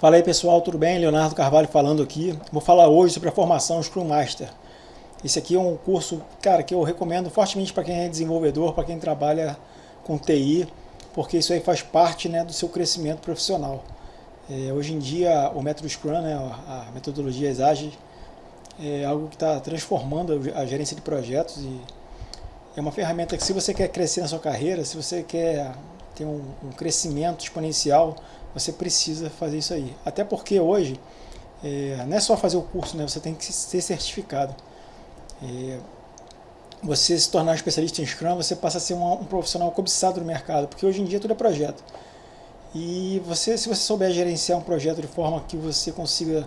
Fala aí pessoal, tudo bem? Leonardo Carvalho falando aqui. Vou falar hoje sobre a formação Scrum Master. Esse aqui é um curso, cara, que eu recomendo fortemente para quem é desenvolvedor, para quem trabalha com TI, porque isso aí faz parte né, do seu crescimento profissional. É, hoje em dia, o método Scrum, né, a metodologia ágeis, é algo que está transformando a gerência de projetos e é uma ferramenta que se você quer crescer na sua carreira, se você quer ter um, um crescimento exponencial, você precisa fazer isso aí. Até porque hoje, é, não é só fazer o curso, né? você tem que ser certificado. É, você se tornar um especialista em Scrum, você passa a ser um, um, profissional cobiçado no mercado, porque hoje em dia tudo é projeto. E você, se você souber gerenciar um projeto de forma que você consiga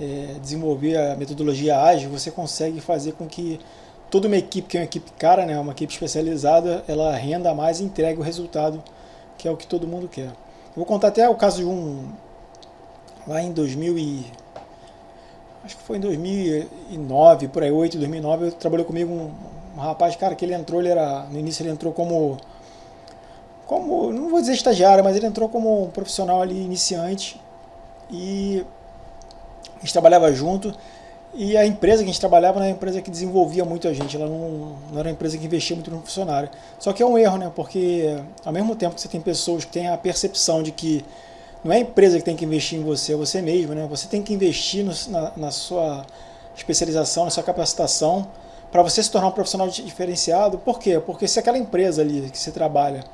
é, desenvolver a metodologia ágil, você consegue fazer com que toda uma equipe, que é uma equipe cara, né, uma equipe especializada, ela renda mais e entregue o resultado que é o que todo mundo quer. Vou contar até o caso de um, lá em 2000 e, acho que foi em 2009, por aí, 8, 2009, trabalhou comigo um, um rapaz, cara, que ele entrou, ele era, no início ele entrou como, como, não vou dizer estagiário, mas ele entrou como um profissional ali, iniciante, e a gente trabalhava junto, e a empresa que a gente trabalhava era uma empresa que desenvolvia muito a gente, ela não, não era uma empresa que investia muito no funcionário. Só que é um erro, né? Porque ao mesmo tempo que você tem pessoas que têm a percepção de que não é a empresa que tem que investir em você, é você mesmo, né? Você tem que investir no, na, na sua especialização, na sua capacitação, para você se tornar um profissional diferenciado. Por quê? Porque se aquela empresa ali que você trabalha,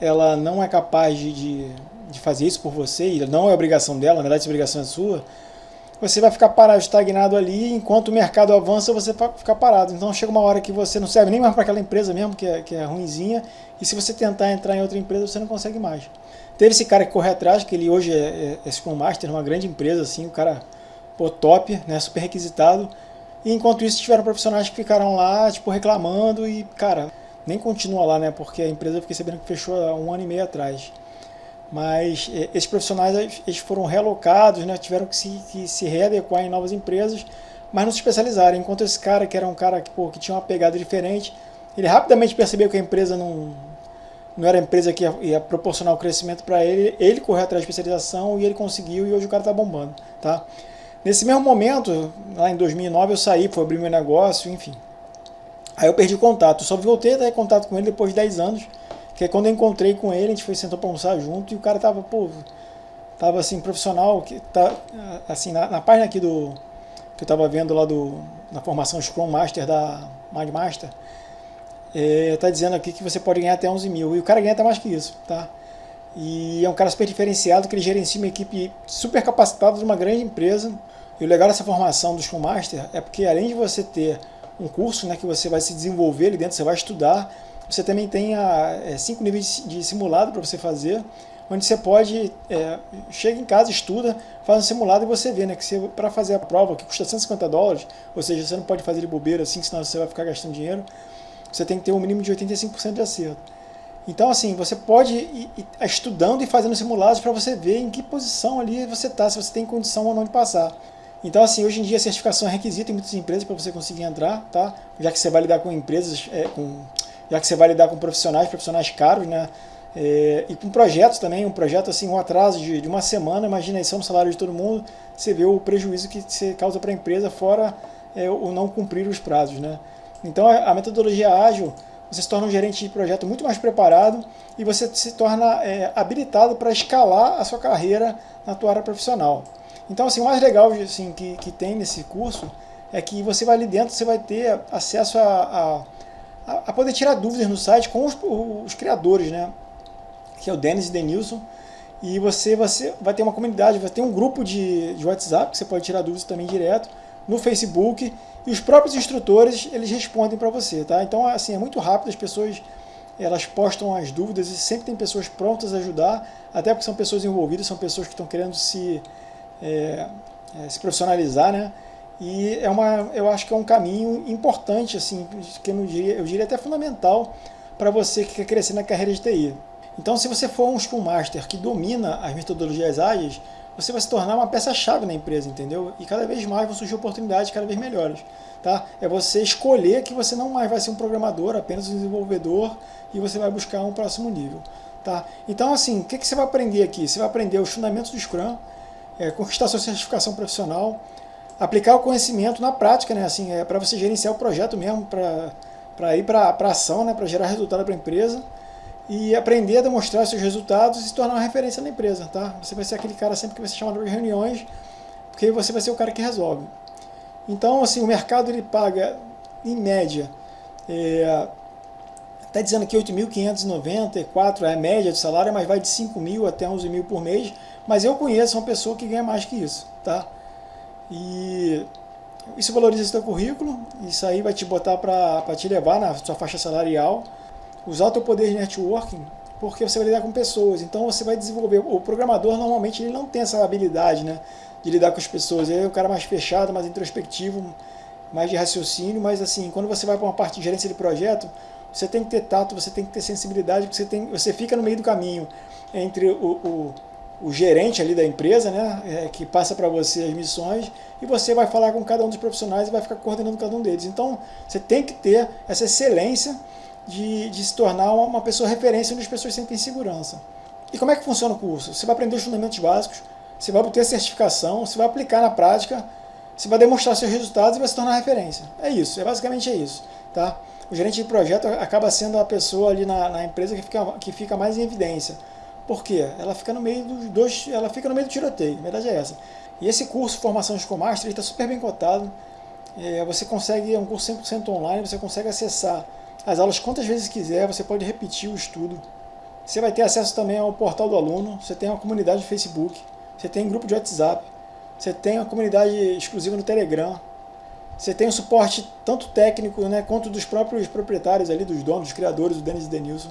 ela não é capaz de, de, de fazer isso por você, e não é obrigação dela, na verdade essa obrigação é sua, você vai ficar parado, estagnado ali, enquanto o mercado avança, você vai ficar parado. Então chega uma hora que você não serve nem mais para aquela empresa mesmo, que é, que é ruinzinha, e se você tentar entrar em outra empresa, você não consegue mais. Teve esse cara que correu atrás, que ele hoje é, é, é Scrum Master, uma grande empresa, assim, o cara pô, top, né, super requisitado, e enquanto isso tiveram profissionais que ficaram lá, tipo, reclamando, e, cara, nem continua lá, né, porque a empresa, eu fiquei sabendo que fechou há um ano e meio atrás mas eh, esses profissionais eles foram relocados, né, tiveram que se, que se readequar em novas empresas, mas não se especializaram, enquanto esse cara, que era um cara que, pô, que tinha uma pegada diferente, ele rapidamente percebeu que a empresa não, não era a empresa que ia, ia proporcionar o crescimento para ele, ele correu atrás da especialização e ele conseguiu e hoje o cara está bombando. Tá? Nesse mesmo momento, lá em 2009 eu saí, fui abrir meu negócio, enfim. Aí eu perdi contato, só voltei a ter contato com ele depois de 10 anos, que quando eu encontrei com ele, a gente foi sentou para almoçar junto e o cara tava, pô, tava assim, profissional, que tá, assim, na, na página aqui do, que eu tava vendo lá do, na formação Scrum Master da Mind Master, é, tá dizendo aqui que você pode ganhar até 11 mil, e o cara ganha até mais que isso, tá? E é um cara super diferenciado, que ele gerencia uma equipe super capacitada de uma grande empresa, e o legal dessa formação do Scrum Master é porque além de você ter um curso né, que você vai se desenvolver ali dentro, você vai estudar, você também tem a, é, cinco níveis de simulado para você fazer, onde você pode, é, chega em casa, estuda, faz um simulado e você vê, né, que para fazer a prova, que custa 150 dólares, ou seja, você não pode fazer de bobeira assim, senão você vai ficar gastando dinheiro, você tem que ter um mínimo de 85% de acerto. Então, assim, você pode ir, ir estudando e fazendo simulados para você ver em que posição ali você está, se você tem condição ou não de passar. Então, assim, hoje em dia a certificação é requisito em muitas empresas para você conseguir entrar, tá? Já que você vai lidar com empresas, é, com já que você vai lidar com profissionais, profissionais caros, né? É, e com projetos também, um projeto assim, um atraso de, de uma semana, imagina isso no salário de todo mundo, você vê o prejuízo que você causa para a empresa, fora é, o não cumprir os prazos. Né? Então a, a, metodologia ágil, você se torna um gerente de projeto muito mais preparado e você se torna é, habilitado para escalar a sua carreira na tua área profissional. Então assim, o mais legal assim, que, que tem nesse curso é que você vai ali dentro, você vai ter acesso a, a a, poder tirar dúvidas no site com os, os criadores, né? Que é o Denis e Denilson. E você, você vai ter uma comunidade, vai ter um grupo de, de WhatsApp que você pode tirar dúvidas também direto, no Facebook, e os próprios instrutores, eles respondem para você, tá? Então, assim, é muito rápido, as pessoas, elas postam as dúvidas e sempre tem pessoas prontas a ajudar, até porque são pessoas envolvidas, são pessoas que estão querendo se, é, é, se profissionalizar, né? E é uma, eu acho que é um caminho importante, assim, que eu, diria, eu diria até fundamental para você que quer crescer na carreira de TI. Então, se você for um Scrum Master que domina as metodologias ágeis, você vai se tornar uma peça-chave na empresa, entendeu? E cada vez mais vão surgir oportunidades cada vez melhores. Tá? É você escolher que você não mais vai ser um programador, apenas um desenvolvedor, e você vai buscar um próximo nível. Tá? Então, assim, o que, que você vai aprender aqui? Você vai aprender os fundamentos do Scrum, é, conquistar sua certificação profissional, aplicar o conhecimento na prática, né? Assim, é para você gerenciar o projeto mesmo, para ir para a ação, né? Para gerar resultado para a empresa e aprender a demonstrar seus resultados e se tornar uma referência na empresa, tá? Você vai ser aquele cara sempre que vai ser chamado para reuniões, porque você vai ser o cara que resolve. Então, assim, o mercado ele paga, em média, é, está dizendo aqui 8.594 é a média de salário, mas vai de 5 mil até 11 mil por mês, mas eu conheço uma pessoa que ganha mais que isso, tá? E isso valoriza seu currículo, isso aí vai te botar para te levar na sua faixa salarial, usar o teu poder de networking, porque você vai lidar com pessoas, então você vai desenvolver, o programador normalmente ele não tem essa habilidade, né, de lidar com as pessoas, ele é um cara mais fechado, mais introspectivo, mais de raciocínio, mas assim, quando você vai para uma parte de gerência de projeto, você tem que ter tato, você tem que ter sensibilidade, porque você, tem, você fica no meio do caminho entre o, o, o gerente ali da empresa, né, é, que passa para você as missões, e você vai falar com cada um dos profissionais e vai ficar coordenando cada um deles. Então, você tem que ter essa excelência de, de se tornar uma, uma pessoa referência onde as pessoas sentem segurança. E como é que funciona o curso? Você vai aprender os fundamentos básicos, você vai obter certificação, você vai aplicar na prática, você vai demonstrar seus resultados e vai se tornar referência. É isso, é basicamente é isso. Tá? O gerente de projeto acaba sendo a pessoa ali na, na empresa que fica, que fica mais em evidência. Por quê? Ela fica no meio dos dois, ela fica no meio do tiroteio, a verdade é essa. E esse curso Formação de Master está super bem cotado. É, você consegue, é um curso 100% online, você consegue acessar as aulas quantas vezes quiser, você pode repetir o estudo. Você vai ter acesso também ao portal do aluno, você tem uma comunidade de Facebook, você tem um grupo de WhatsApp, você tem uma comunidade exclusiva no Telegram, você tem o um suporte tanto técnico né, quanto dos próprios proprietários ali, dos donos, dos criadores, do Denis e Denilson.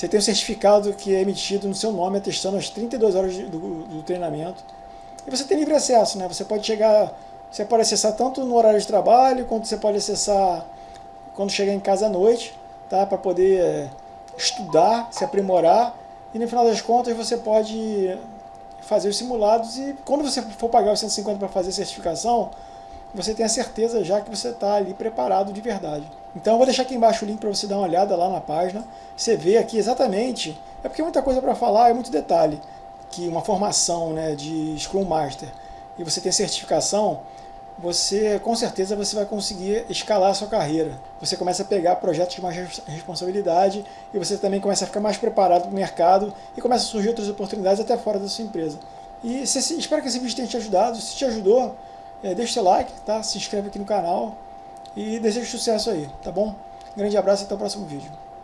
Você tem um certificado que é emitido no seu nome, atestando as 32 horas do, do treinamento. E você tem livre acesso, né? Você pode chegar, você pode acessar tanto no horário de trabalho, quanto você pode acessar quando chegar em casa à noite, tá? para poder é, estudar, se aprimorar, e no final das contas você pode fazer os simulados e quando você for pagar os 150 para fazer a certificação, você tem a certeza já que você está ali preparado de verdade. Então eu vou deixar aqui embaixo o link para você dar uma olhada lá na página, você vê aqui exatamente, é porque muita coisa para falar, é muito detalhe, que uma formação né, de Scrum Master e você tem certificação, você com certeza você vai conseguir escalar a sua carreira. Você começa a pegar projetos de mais responsabilidade e você também começa a ficar mais preparado para o mercado e começa a surgir outras oportunidades até fora da sua empresa. E se, espero que esse vídeo tenha te ajudado. Se te ajudou, é, deixa seu like, tá? se inscreve aqui no canal e desejo sucesso aí, tá bom? grande abraço e até o próximo vídeo.